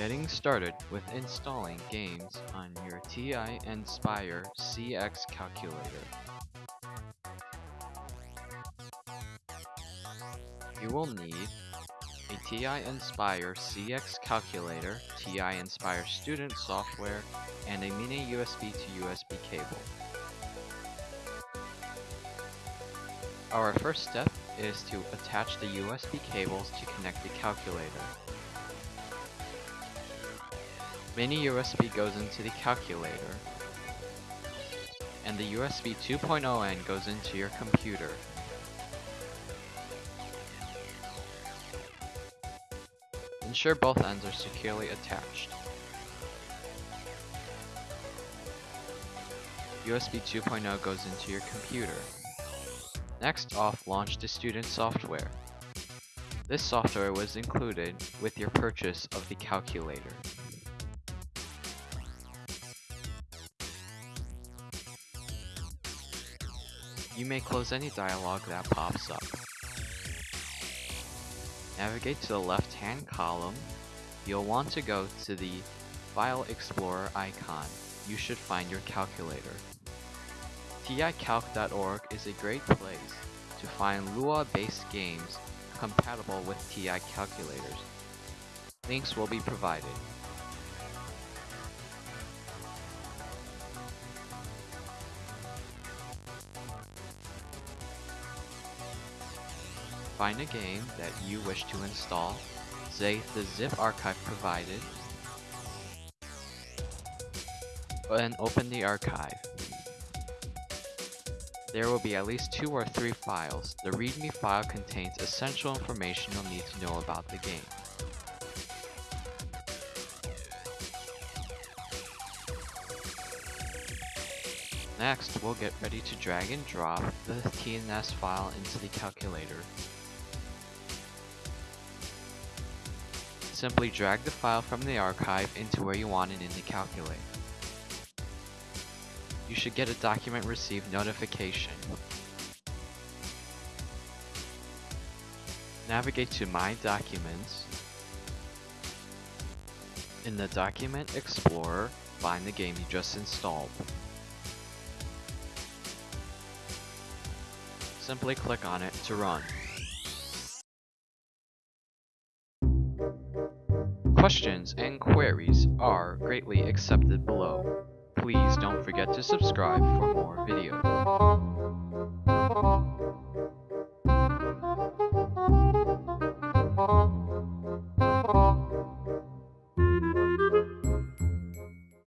Getting started with installing games on your TI Nspire CX calculator. You will need a TI Nspire CX calculator, TI Nspire student software, and a mini USB to USB cable. Our first step is to attach the USB cables to connect the calculator. Mini USB goes into the calculator, and the USB 2.0N goes into your computer. Ensure both ends are securely attached. USB 2.0 goes into your computer. Next off, launch the student software. This software was included with your purchase of the calculator. You may close any dialog that pops up. Navigate to the left-hand column. You'll want to go to the File Explorer icon. You should find your calculator. TICalc.org is a great place to find Lua-based games compatible with TI calculators. Links will be provided. Find a game that you wish to install, say the zip archive provided, and open the archive. There will be at least two or three files. The README file contains essential information you'll need to know about the game. Next, we'll get ready to drag and drop the TNS file into the calculator. Simply drag the file from the archive into where you want it in the calculator. You should get a document received notification. Navigate to My Documents. In the Document Explorer, find the game you just installed. Simply click on it to run. Questions and queries are greatly accepted below. Please don't forget to subscribe for more videos.